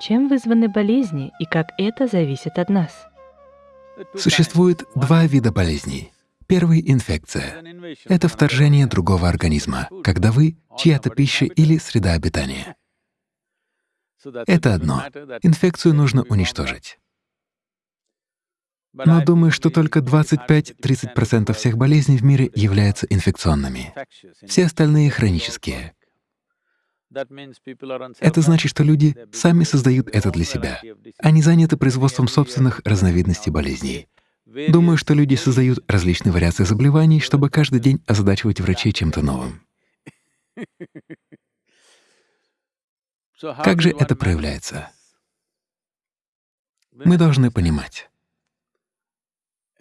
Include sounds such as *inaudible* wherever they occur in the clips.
Чем вызваны болезни и как это зависит от нас? Существует два вида болезней. Первый — инфекция. Это вторжение другого организма, когда вы — чья-то пища или среда обитания. Это одно. Инфекцию нужно уничтожить. Но думаю, что только 25-30% всех болезней в мире являются инфекционными. Все остальные — хронические. Это значит, что люди сами создают это для себя. Они заняты производством собственных разновидностей болезней. Думаю, что люди создают различные вариации заболеваний, чтобы каждый день озадачивать врачей чем-то новым. *laughs* Как же это проявляется? Мы должны понимать,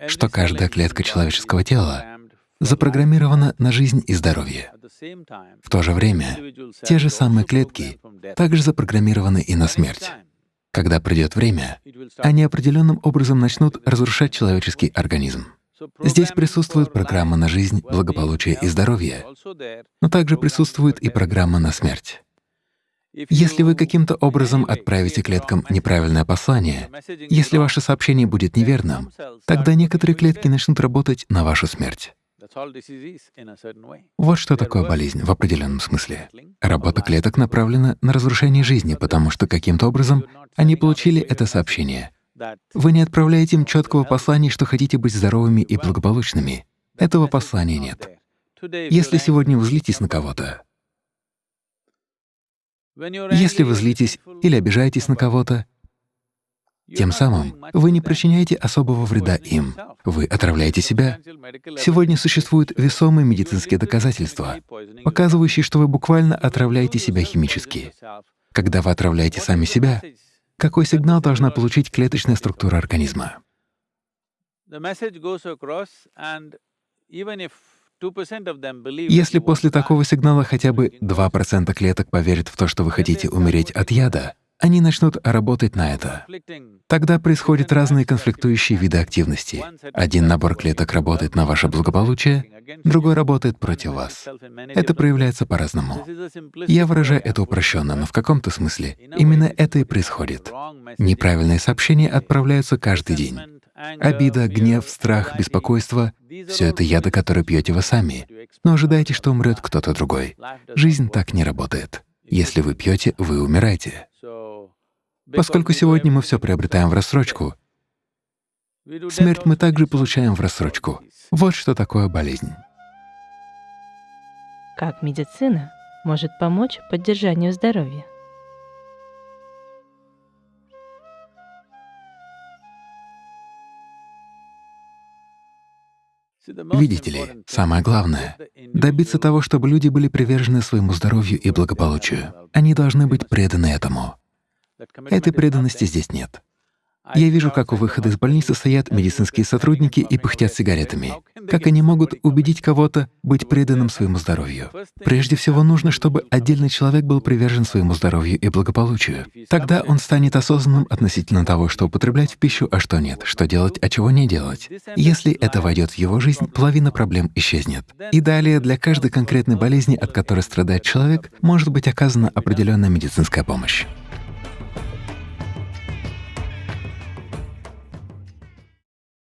что каждая клетка человеческого тела запрограммирована на жизнь и здоровье. В то же время те же самые клетки также запрограммированы и на смерть. Когда придет время, они определенным образом начнут разрушать человеческий организм. Здесь присутствует программа на жизнь, благополучие и здоровье, но также присутствует и программа на смерть. Если вы каким-то образом отправите клеткам неправильное послание, если ваше сообщение будет неверным, тогда некоторые клетки начнут работать на вашу смерть. Вот что такое болезнь в определенном смысле. Работа клеток направлена на разрушение жизни, потому что каким-то образом они получили это сообщение. Вы не отправляете им четкого послания, что хотите быть здоровыми и благополучными. Этого послания нет. Если сегодня вы злитесь на кого-то, если вы злитесь или обижаетесь на кого-то, тем самым вы не причиняете особого вреда им, вы отравляете себя. Сегодня существуют весомые медицинские доказательства, показывающие, что вы буквально отравляете себя химически. Когда вы отравляете сами себя, какой сигнал должна получить клеточная структура организма? Если после такого сигнала хотя бы 2% клеток поверят в то, что вы хотите умереть от яда, они начнут работать на это. Тогда происходят разные конфликтующие виды активности. Один набор клеток работает на ваше благополучие, другой работает против вас. Это проявляется по-разному. Я выражаю это упрощенно, но в каком-то смысле именно это и происходит. Неправильные сообщения отправляются каждый день. Обида, гнев, страх, беспокойство — все это яды, которые пьете вы сами, но ожидаете, что умрет кто-то другой. Жизнь так не работает. Если вы пьете, вы умираете. Поскольку сегодня мы все приобретаем в рассрочку, смерть мы также получаем в рассрочку. Вот что такое болезнь. Как медицина может помочь поддержанию здоровья? Видите ли, самое главное — добиться того, чтобы люди были привержены своему здоровью и благополучию. Они должны быть преданы этому. Этой преданности здесь нет. Я вижу, как у выхода из больницы стоят медицинские сотрудники и пыхтят сигаретами. Как они могут убедить кого-то быть преданным своему здоровью? Прежде всего нужно, чтобы отдельный человек был привержен своему здоровью и благополучию. Тогда он станет осознанным относительно того, что употреблять в пищу, а что нет, что делать, а чего не делать. Если это войдет в его жизнь, половина проблем исчезнет. И далее для каждой конкретной болезни, от которой страдает человек, может быть оказана определенная медицинская помощь.